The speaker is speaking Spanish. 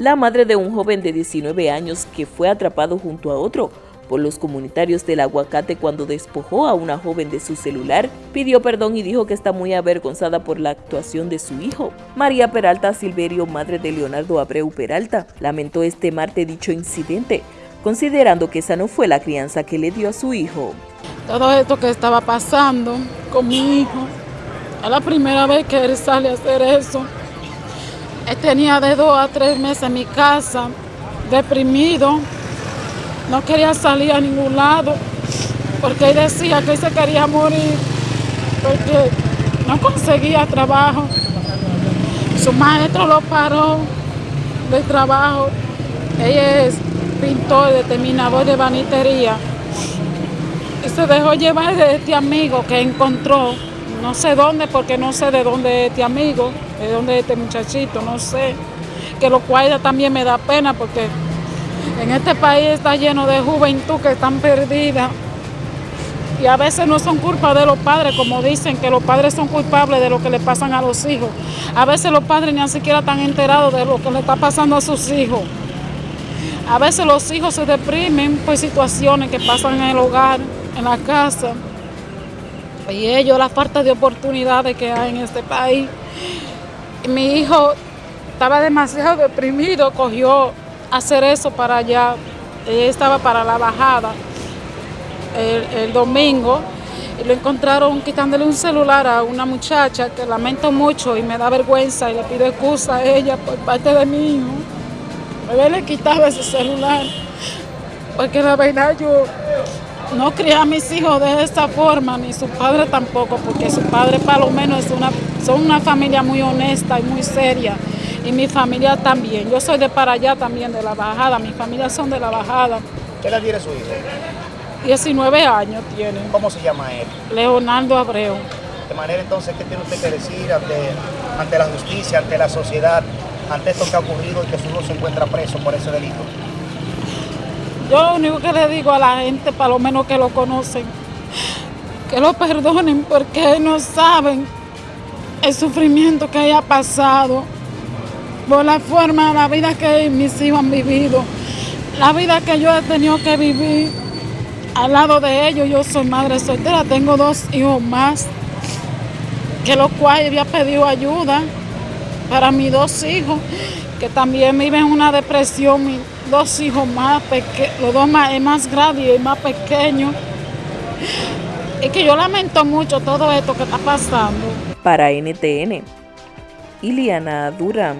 la madre de un joven de 19 años que fue atrapado junto a otro por los comunitarios del aguacate cuando despojó a una joven de su celular, pidió perdón y dijo que está muy avergonzada por la actuación de su hijo. María Peralta Silverio, madre de Leonardo Abreu Peralta, lamentó este martes dicho incidente, considerando que esa no fue la crianza que le dio a su hijo. Todo esto que estaba pasando con mi hijo, es la primera vez que él sale a hacer eso. Tenía de dos a tres meses en mi casa, deprimido, no quería salir a ningún lado, porque él decía que se quería morir, porque no conseguía trabajo. Su maestro lo paró del trabajo. Ella es pintor, determinador de banitería. Y se dejó llevar de este amigo que encontró, no sé dónde, porque no sé de dónde es este amigo, de dónde es este muchachito, no sé. Que lo cual también me da pena porque en este país está lleno de juventud que están perdidas. Y a veces no son culpa de los padres, como dicen que los padres son culpables de lo que le pasan a los hijos. A veces los padres ni siquiera están enterados de lo que le está pasando a sus hijos. A veces los hijos se deprimen por situaciones que pasan en el hogar, en la casa. Y ellos, la falta de oportunidades que hay en este país. mi hijo estaba demasiado deprimido, cogió hacer eso para allá. Ella estaba para la bajada el, domingo y lo encontraron quitándole un celular a una muchacha que lamento mucho y me da vergüenza y le pido excusa a ella por parte de mi hijo. Me quitado ese celular porque la verdad yo no crié a mis hijos de esta forma, ni su padre tampoco, porque su padre para lo menos es una, son una familia muy honesta y muy seria y mi familia también. Yo soy de para allá también, de la bajada, mi familia son de la bajada. ¿Qué edad tiene su hijo? 19 años tiene. ¿Cómo se llama él? Leonardo Abreu. De manera entonces, ¿qué tiene usted que decir ante, ante la justicia, ante la sociedad, ante esto que ha ocurrido y que su hijo se encuentra preso por ese delito? Yo lo único que le digo a la gente, para lo menos que lo conocen, que lo perdonen porque no saben el sufrimiento que haya pasado por la forma, la vida que mis hijos han vivido, la vida que yo he tenido que vivir al lado de ellos. Yo soy madre soltera, tengo dos hijos más, que los cuales había pedido ayuda para mis dos hijos, que también viven una depresión, mis dos hijos más pequeños, los dos más, más grande y más pequeño. Y que yo lamento mucho todo esto que está pasando. Para NTN, Iliana Durán.